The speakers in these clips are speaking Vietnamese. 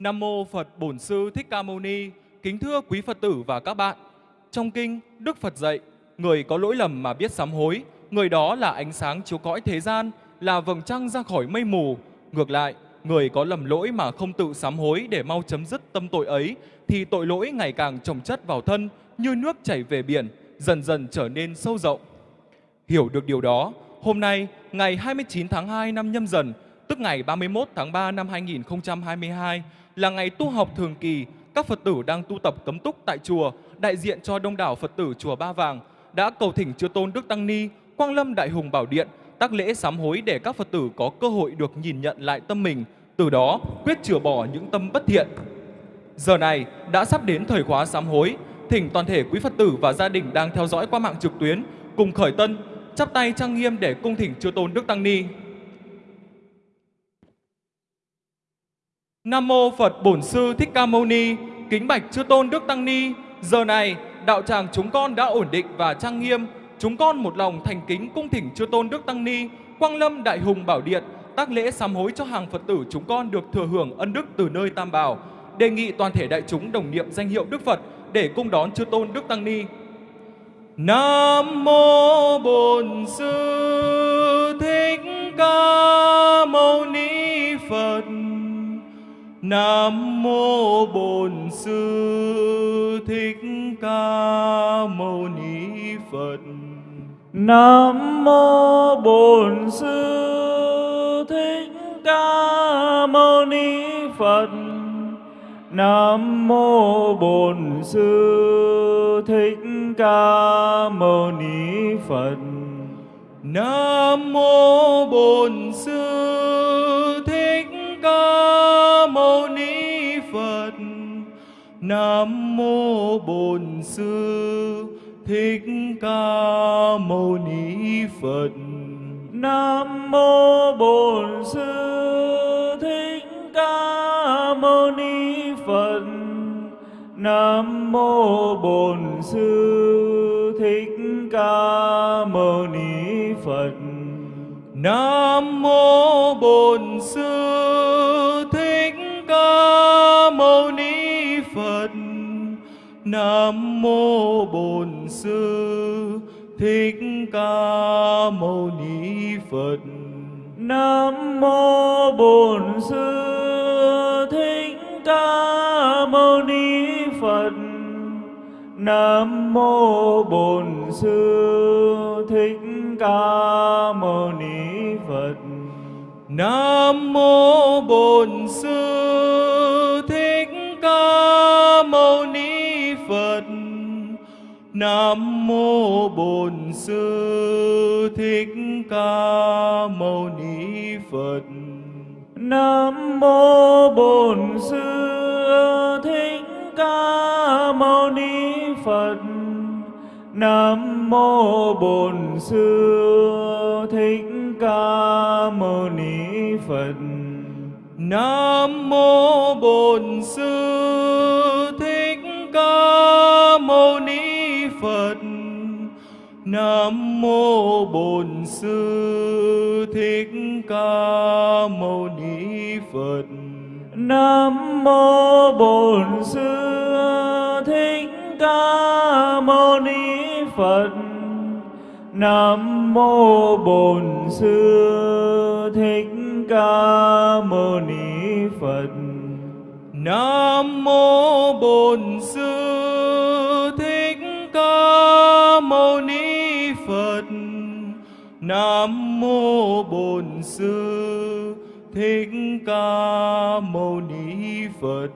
Nam mô Phật Bổn Sư Thích Ca Mâu Ni. Kính thưa quý Phật tử và các bạn. Trong kinh, Đức Phật dạy, người có lỗi lầm mà biết sám hối, người đó là ánh sáng chiếu cõi thế gian, là vầng trăng ra khỏi mây mù. Ngược lại, người có lầm lỗi mà không tự sám hối để mau chấm dứt tâm tội ấy, thì tội lỗi ngày càng chồng chất vào thân như nước chảy về biển, dần dần trở nên sâu rộng. Hiểu được điều đó, hôm nay, ngày 29 tháng 2 năm nhâm dần, tức ngày 31 tháng 3 năm 2022, là ngày tu học thường kỳ, các Phật tử đang tu tập cấm túc tại chùa, đại diện cho đông đảo Phật tử chùa Ba Vàng, đã cầu thỉnh Chư Tôn Đức Tăng Ni, Quang Lâm Đại Hùng Bảo Điện, tác lễ sám hối để các Phật tử có cơ hội được nhìn nhận lại tâm mình, từ đó quyết chữa bỏ những tâm bất thiện. Giờ này đã sắp đến thời khóa sám hối, thỉnh toàn thể quý Phật tử và gia đình đang theo dõi qua mạng trực tuyến cùng khởi tân, chắp tay trang nghiêm để cung thỉnh Chư Tôn Đức Tăng Ni. Nam mô Phật Bổn Sư Thích Ca Mâu Ni, kính bạch Chư Tôn Đức Tăng Ni. Giờ này, đạo tràng chúng con đã ổn định và trang nghiêm. Chúng con một lòng thành kính cung thỉnh Chư Tôn Đức Tăng Ni, Quang Lâm Đại Hùng Bảo Điện, tác lễ sám hối cho hàng Phật tử chúng con được thừa hưởng ân đức từ nơi Tam Bảo. Đề nghị toàn thể đại chúng đồng niệm danh hiệu Đức Phật để cung đón Chư Tôn Đức Tăng Ni. Nam mô Bổn Sư Thích Ca Mâu Ni Phật. Nam mô Bổn Sư Thích Ca Mâu Ni Phật. Nam mô Bổn Sư Thích Ca Mâu Ni Phật. Nam mô Bổn Sư Thích Ca Mâu Ni Phật. Nam mô Bổn Sư Nam mô Bổn Sư Thích Ca Mâu Ni Phật. Nam mô Bổn Sư Thích Ca Mâu Ni Phật. Nam mô Bổn Sư Thích Ca Mâu Ni Phật. Nam mô Bổn Sư Thích Ca Mâu Ni. Nam mô Bổn Sư Thích Ca Mâu Ni Phật. Nam mô Bổn Sư Thích Ca Mâu Ni Phật. Nam mô Bổn Sư Thích Ca Mâu Ni Phật. Nam mô Bổn Sư Nam mô Bổn Sư Thích Ca Mâu Ni Phật. Nam mô Bổn Sư Thích Ca Mâu Ni Phật. Nam mô Bổn Sư Thích Ca Mâu Ni Phật. Nam mô Bổn Sư Nam mô Bổn Sư Thích Ca Mâu Ni Phật. Nam mô Bổn Sư Thích Ca Mâu Ni Phật. Nam mô Bổn Sư Thích Ca Mâu Ni Phật. Nam mô Bổn Sư Nam mô Bổn Sư Thích Ca Mâu Ni Phật.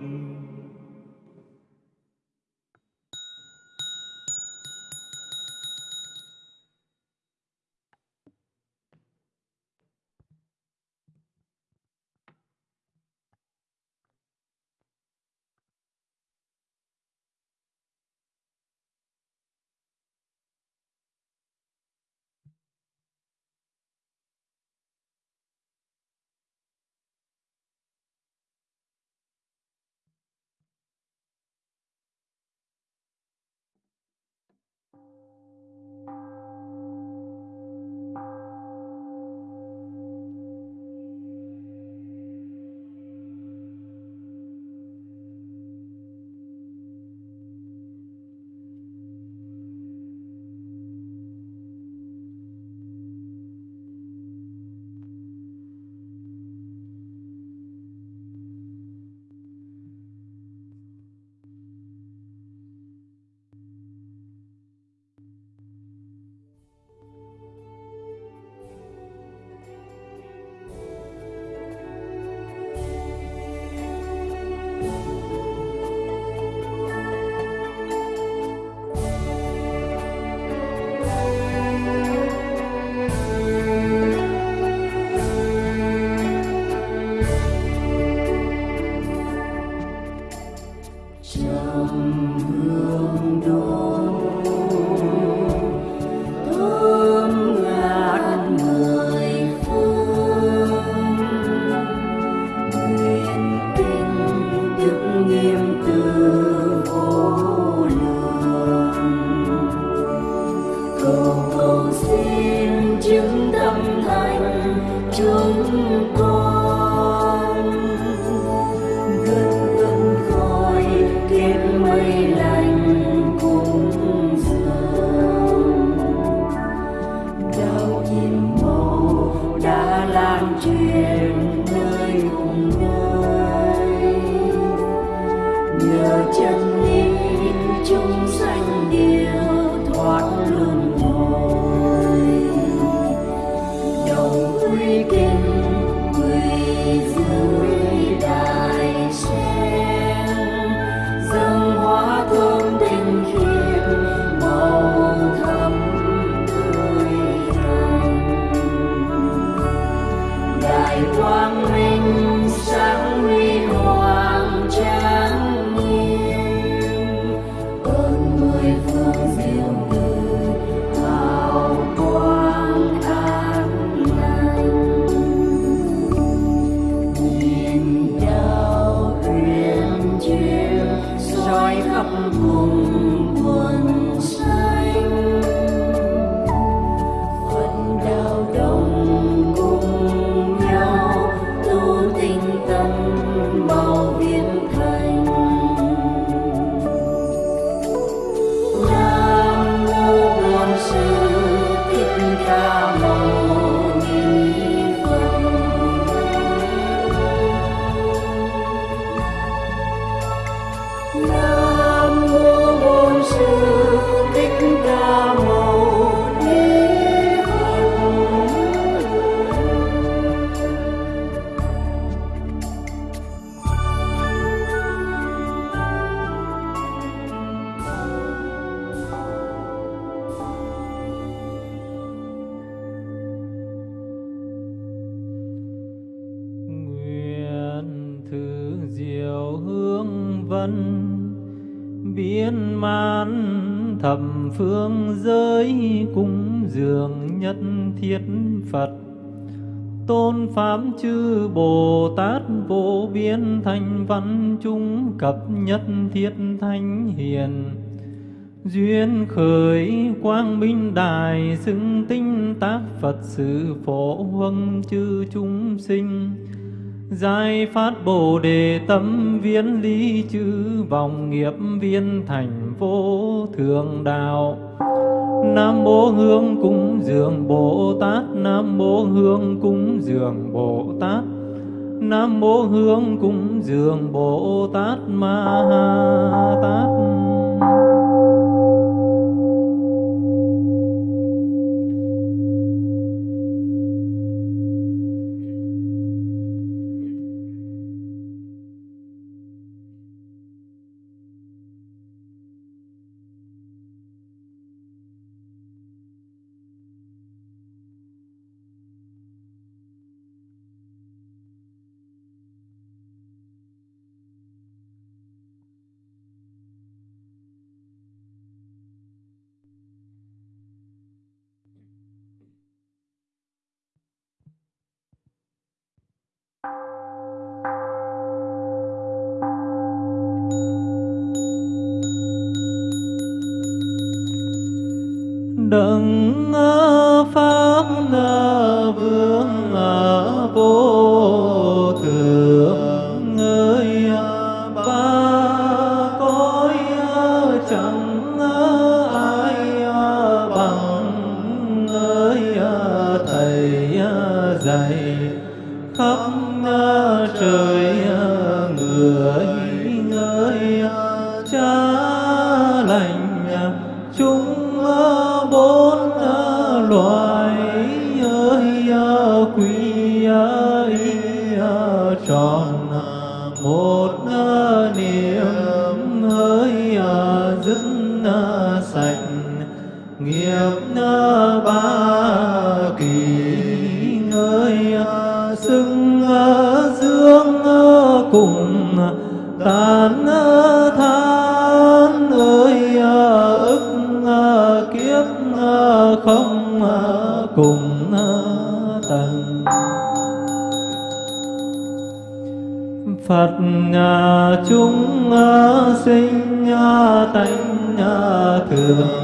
Hương biến man thập phương giới cung dường nhất thiết phật. Tôn pháp chư bồ tát vô biên thanh văn chúng cập nhất thiết thánh hiền. Duyên khởi quang minh đài xưng tinh tác phật sự phổ huân chư chúng sinh. Giải phát Bồ đề tâm viên lý chư vọng nghiệp viên thành vô thượng đạo. Nam mô Hương cúng dường Bồ Tát, Nam mô Hương cúng dường Bồ Tát. Nam mô Hương cúng dường Bồ Tát Ma Ha Tát. Đấng pháp vương vô À, chúng à, sinh à, tánh thường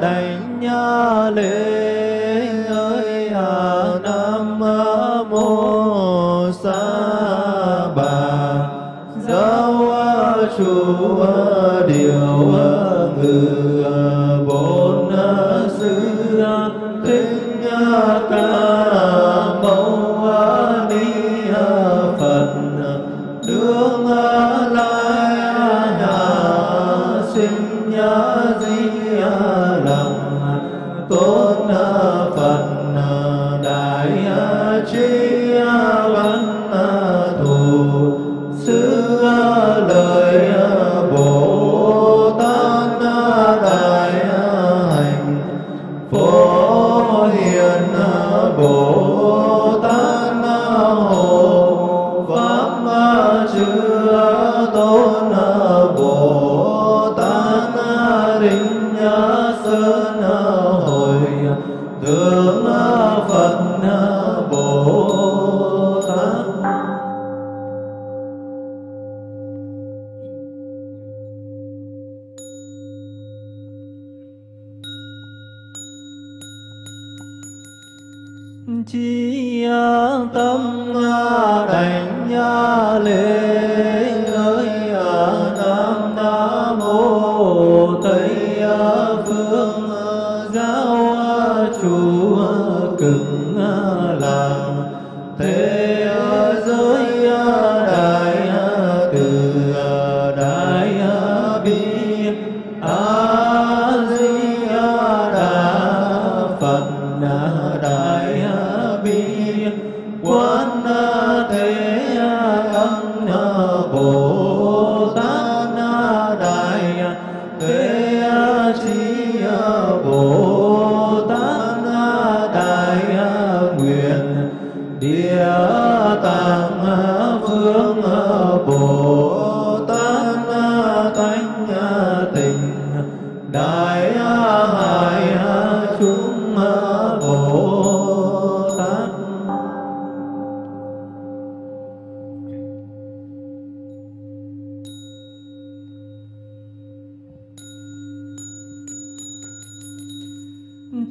đảnh lễ ơi à nam mô sa bà. Giáo chủ à, điều à, ngự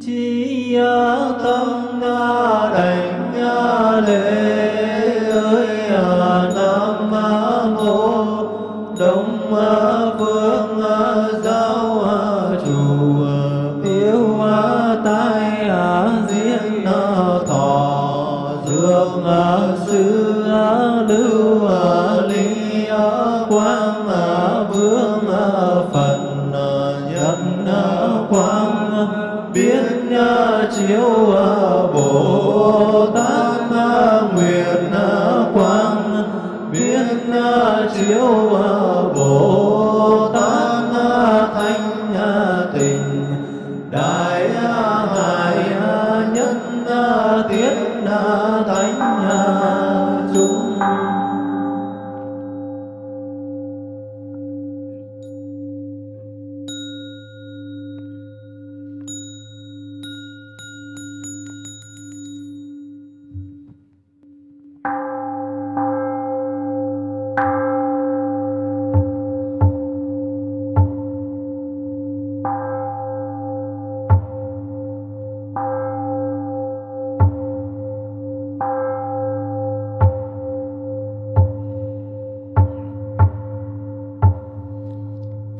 chi tâm na đảnh lễ 되어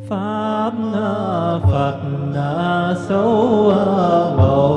pháp phật sâu màu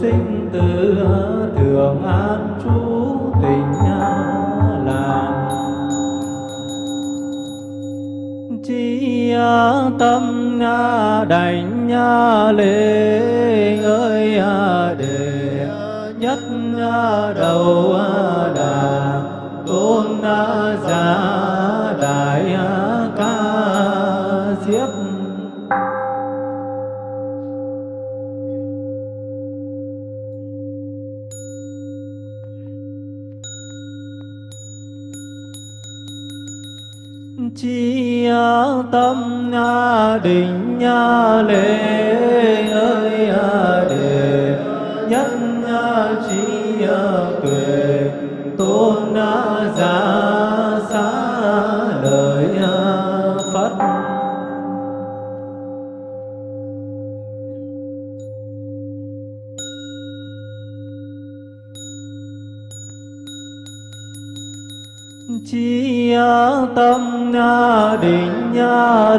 sing. Chi tâm định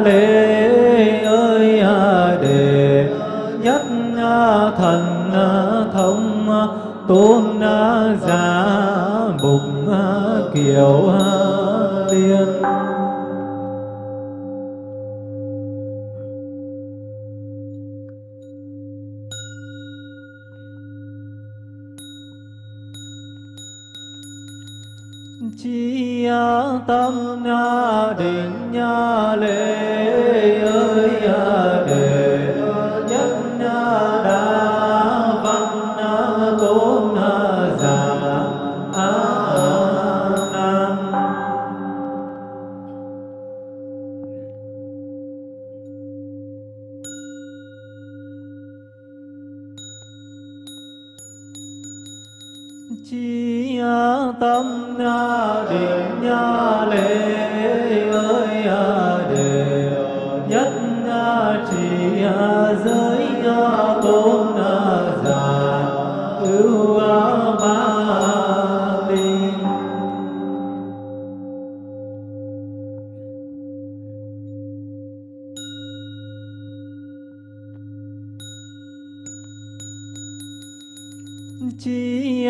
lễ ơi đề nhất thần thông tôn giả mục kiều tiên tâm na định na lễ chi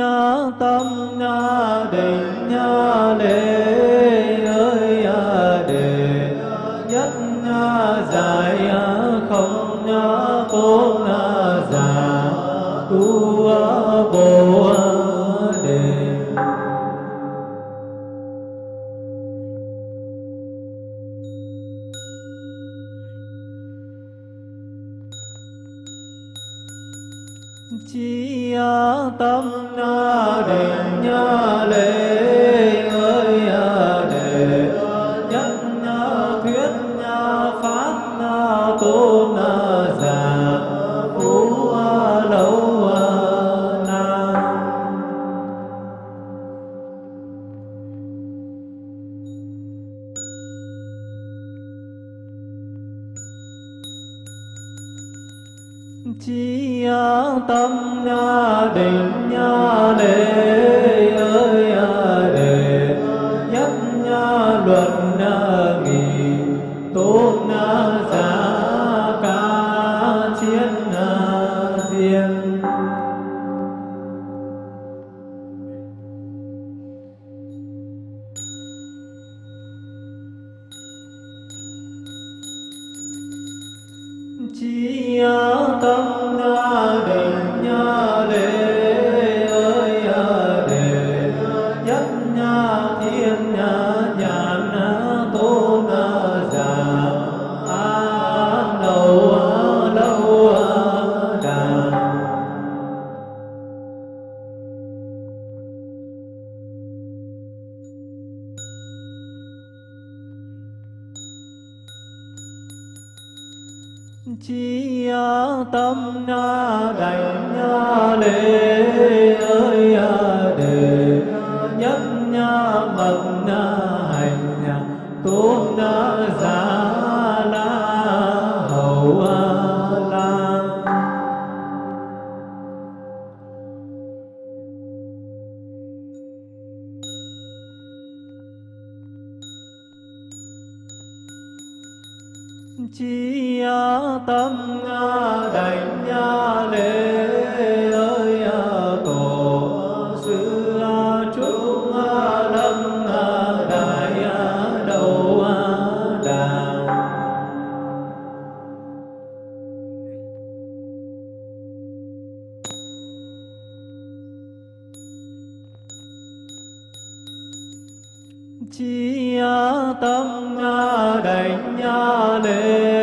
tâm định lễ ơi đề. Nhất giải không tôn giả tu bồ đề. Tâm định lễ chi tâm định tâm đảnh lễ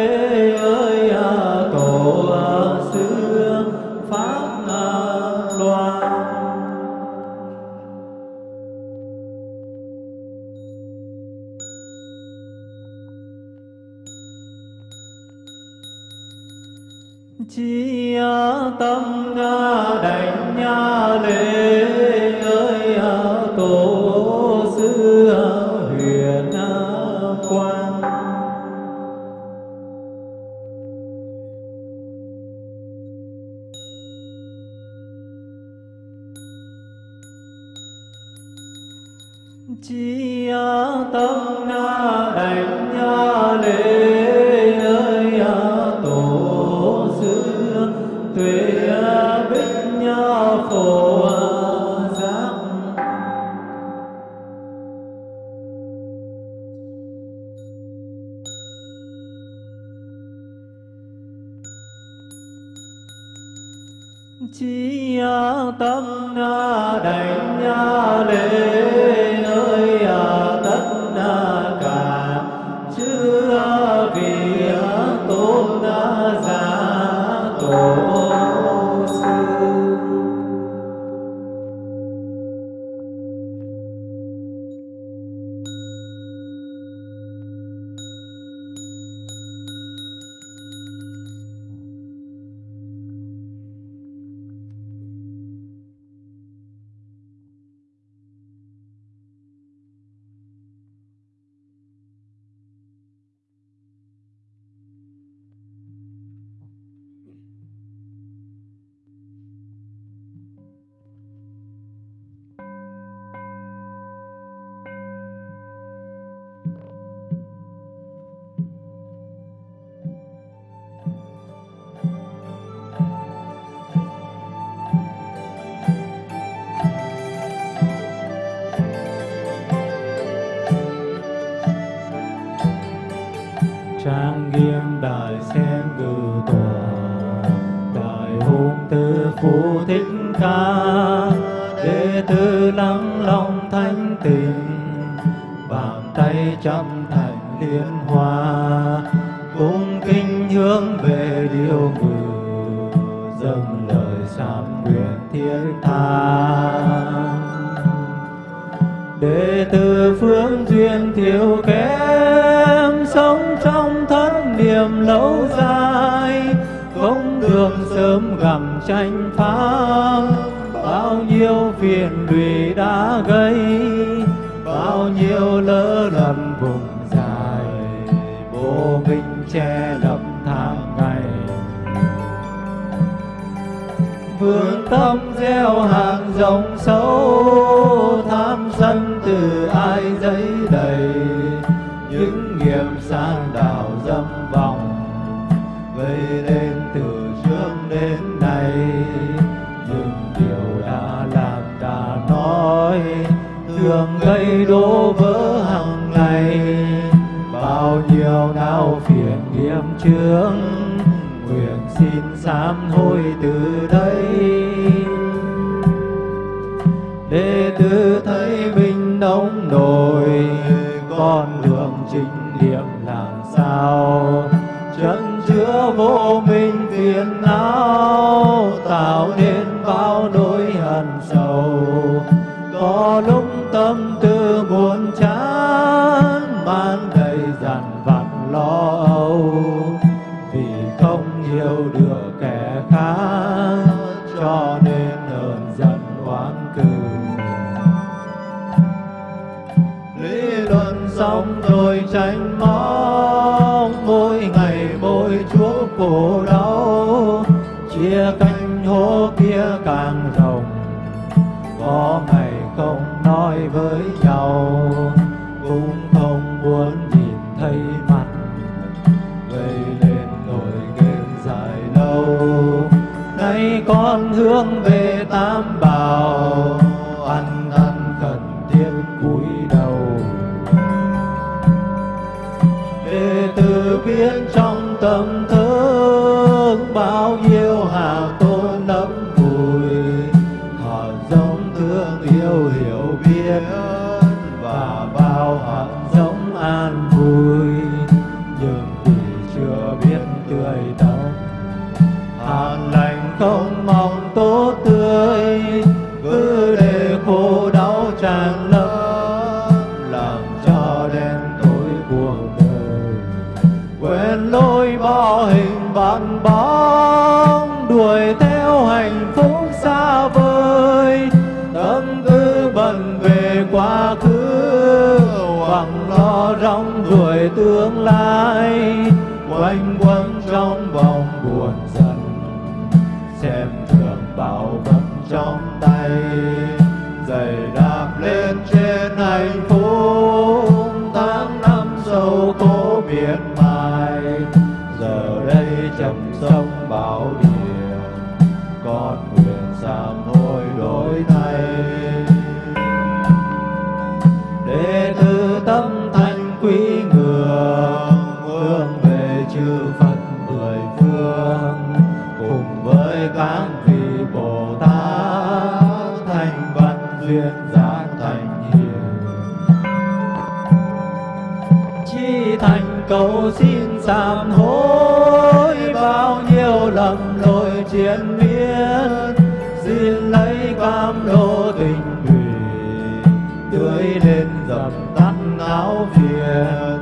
bao nhiêu phiền lụy đã gây, bao nhiêu lỡ lầm vùng dài, vô minh che lấp tháng ngày. Vương tâm gieo hàng rộng sâu, Tham sân từ ai giấy đầy, Những nghiệp san thấy đổ vỡ hàng ngày. Bao nhiêu đau phiền nghiệp chướng, nguyện xin sám hối từ đây. Đệ tử thấy mình nông nổi, con đường chính niệm làm sao? Chân chứa vô minh phiền não, tạo nên bao nỗi hận sầu. Có lúc tâm khổ đau chia cánh hố kia càng rộng. Có ngày không nói với nhau, cũng không muốn nhìn thấy mặt. Gây lên nỗi ghen dài lâu, nay con hướng về tam bảo. Ăn ăn khẩn thiết cúi đầu. Đệ tử biết trong tâm thức bao nhiêu tố cố miệt mài giờ đây chậm sông bảo đi cầu xin sám hối bao nhiêu lầm lỗi triền miên, xin lấy cam lô tình thủy tưới lên dập tắt não phiền.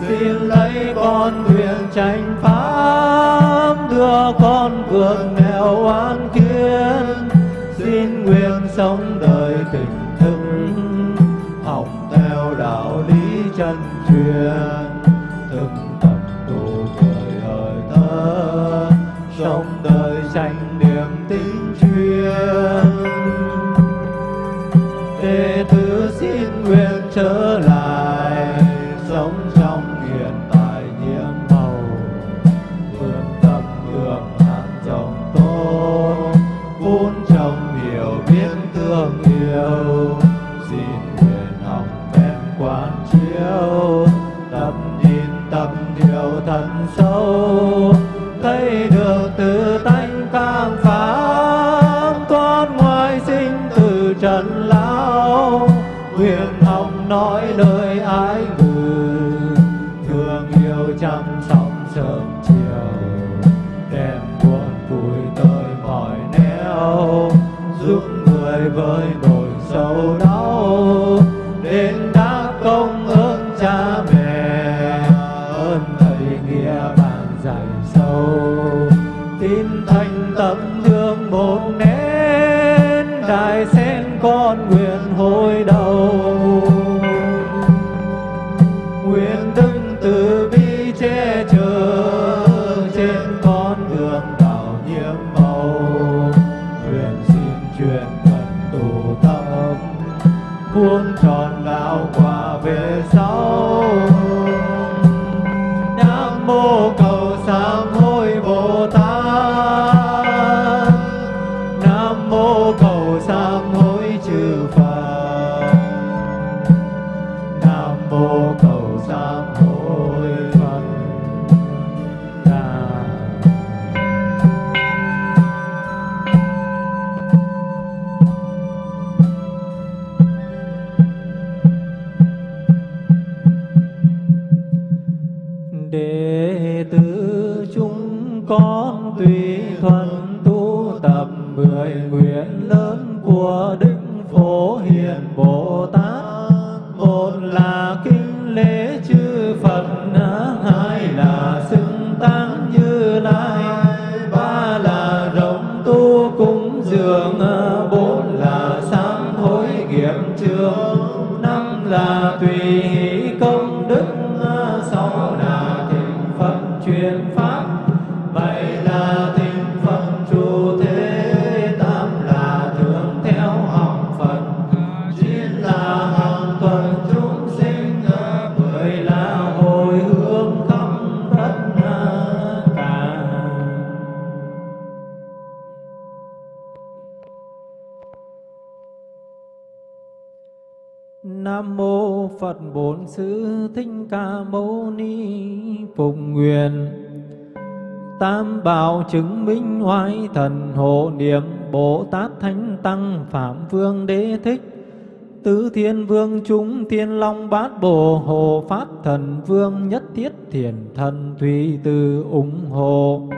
Xin lấy con nguyện tranh pháp, đưa con vượt nghèo oan kiên. Xin nguyện sống đời tình thức, học theo đạo lý chân truyền. Trở lại sống trong hiện tại nhiễm màu. Vươn tâm hương hạt trồng tốt, vun trồng hiểu biết thương yêu. Xin nguyện học phép quán chiếu. Thần hộ niệm Bồ Tát Thánh Tăng Phạm Vương Đế Thích, Tứ Thiên Vương chúng Thiên Long Bát Bồ Hồ Pháp Thần Vương Nhất Thiết Thiền Thần Thủy Từ ủng hộ.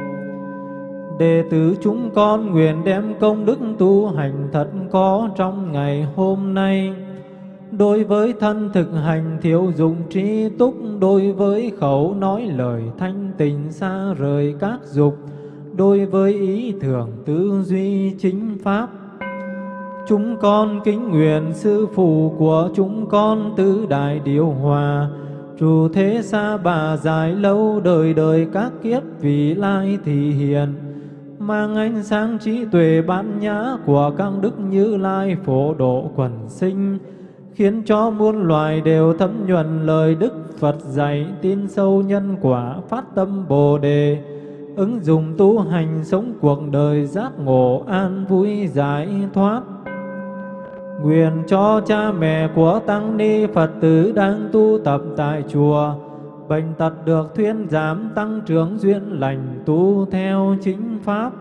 Đệ tử chúng con nguyện đem công đức tu hành thật có trong ngày hôm nay. Đối với thân thực hành thiếu dụng trí túc, Đối với khẩu nói lời thanh tình xa rời các dục Đối với ý tưởng tư duy chính pháp, Chúng con kính nguyện sư phụ của chúng con tứ đại điều hòa. Chủ thế xa bà dài lâu đời đời các kiếp vì lai thị hiền Mang ánh sáng trí tuệ bát nhã của các đức như lai phổ độ quần sinh, Khiến cho muôn loài đều thấm nhuần lời Đức Phật dạy tin sâu nhân quả phát tâm Bồ Đề ứng dụng tu hành sống cuộc đời giác ngộ an vui giải thoát. Nguyện cho cha mẹ của Tăng Ni Phật tử đang tu tập tại chùa, Bệnh tật được thuyên giảm tăng trưởng duyên lành tu theo chính Pháp.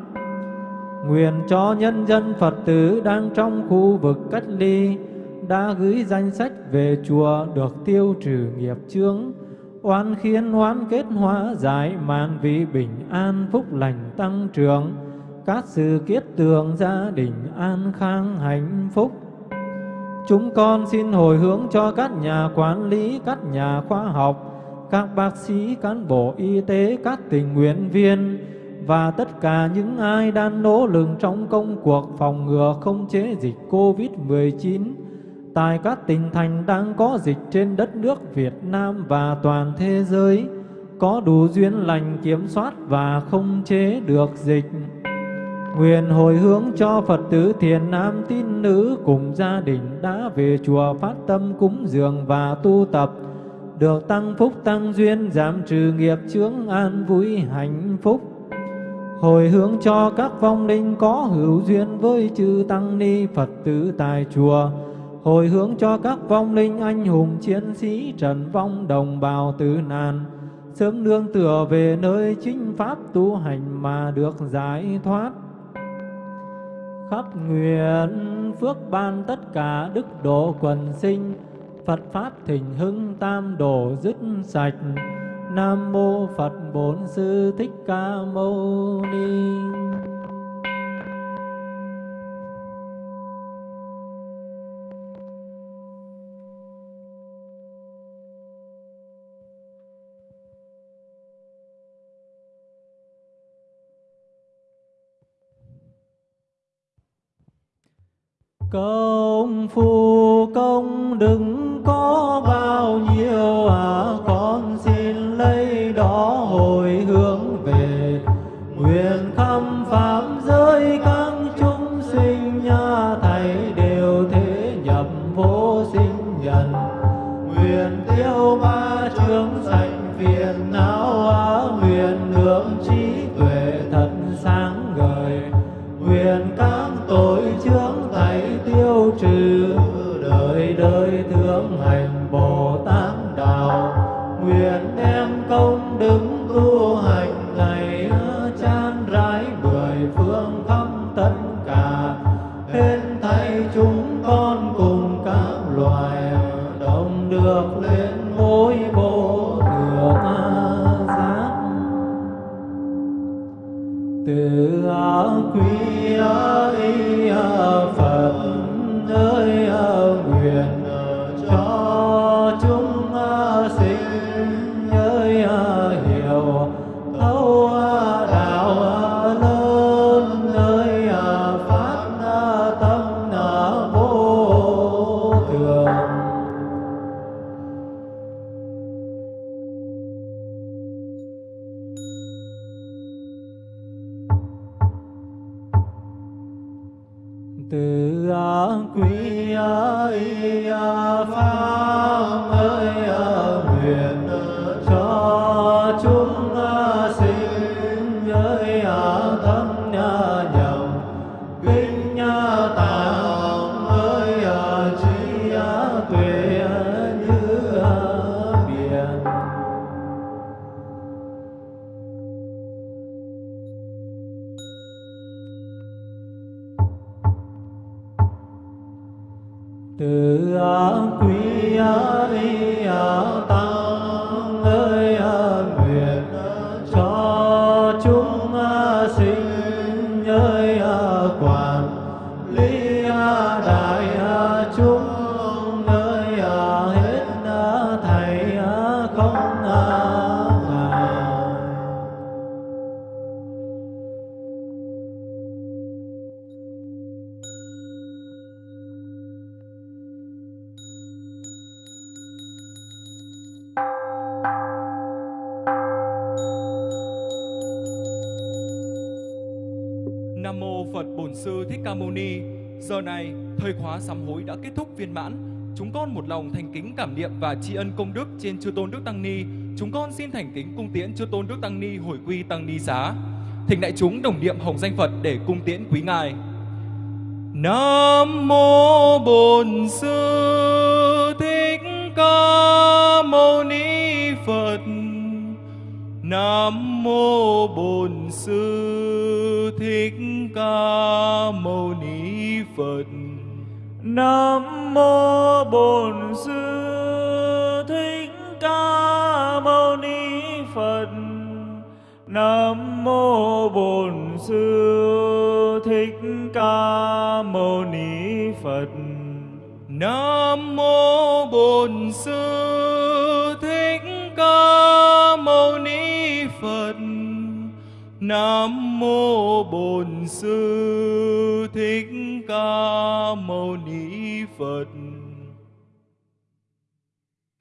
Nguyện cho nhân dân Phật tử đang trong khu vực cách ly, Đã gửi danh sách về chùa được tiêu trừ nghiệp chướng Oan khiến oán kết hóa giải màn vị bình an phúc lành tăng trưởng. Các sự kiết tường gia đình an khang hạnh phúc. Chúng con xin hồi hướng cho các nhà quản lý, các nhà khoa học, các bác sĩ, cán bộ y tế, các tình nguyện viên và tất cả những ai đang nỗ lực trong công cuộc phòng ngừa không chế dịch COVID-19 tại các tỉnh thành đang có dịch trên đất nước Việt Nam và toàn thế giới, có đủ duyên lành kiểm soát và không chế được dịch. Nguyện hồi hướng cho Phật tử thiền nam tín nữ cùng gia đình đã về chùa phát tâm cúng dường và tu tập, được tăng phúc tăng duyên, giảm trừ nghiệp chướng an vui hạnh phúc. Hồi hướng cho các vong linh có hữu duyên với chư tăng ni Phật tử tại chùa, hồi hướng cho các vong linh anh hùng chiến sĩ trần vong đồng bào tử nạn, sớm nương tựa về nơi chính pháp tu hành mà được giải thoát. Khắp nguyện phước ban tất cả đức độ quần sinh Phật Pháp thịnh hưng tam đổ dứt sạch. Nam mô Phật Bổn Sư Thích Ca Mâu Ni. Công phu công đừng có quý ấy pháp viên mãn. Chúng con một lòng thành kính cảm niệm và tri ân công đức trên Chư Tôn Đức Tăng Ni. Chúng con xin thành kính cung tiễn Chư Tôn Đức Tăng Ni hồi quy Tăng Ni xá. Thỉnh đại chúng đồng niệm hồng danh Phật để cung tiễn quý ngài. Nam mô Bổn Sư Thích Ca Mâu Ni Phật. Nam mô Bổn Sư Thích Ca Mâu Ni Phật. Nam mô Bổn Sư Thích Ca Mâu Ni Phật. Nam mô Bổn Sư Thích Ca Mâu Ni Phật. Nam mô Bổn Sư Thích Ca Mâu Ni Phật. Nam mô Bổn Sư Thích Ca Mâu Ni Phật.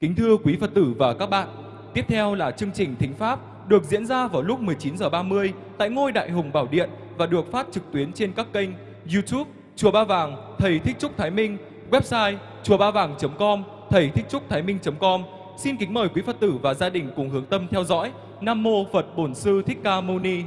Kính thưa quý Phật tử và các bạn, tiếp theo là chương trình Thính Pháp được diễn ra vào lúc 19 giờ 30 tại ngôi Đại Hùng Bảo Điện và được phát trực tuyến trên các kênh YouTube Chùa Ba Vàng Thầy Thích Trúc Thái Minh, website chùa ba vàng.com, thầy thích trúc thái minh.com. Xin kính mời quý Phật tử và gia đình cùng hướng tâm theo dõi. Nam mô Phật Bổn Sư Thích Ca Mâu Ni.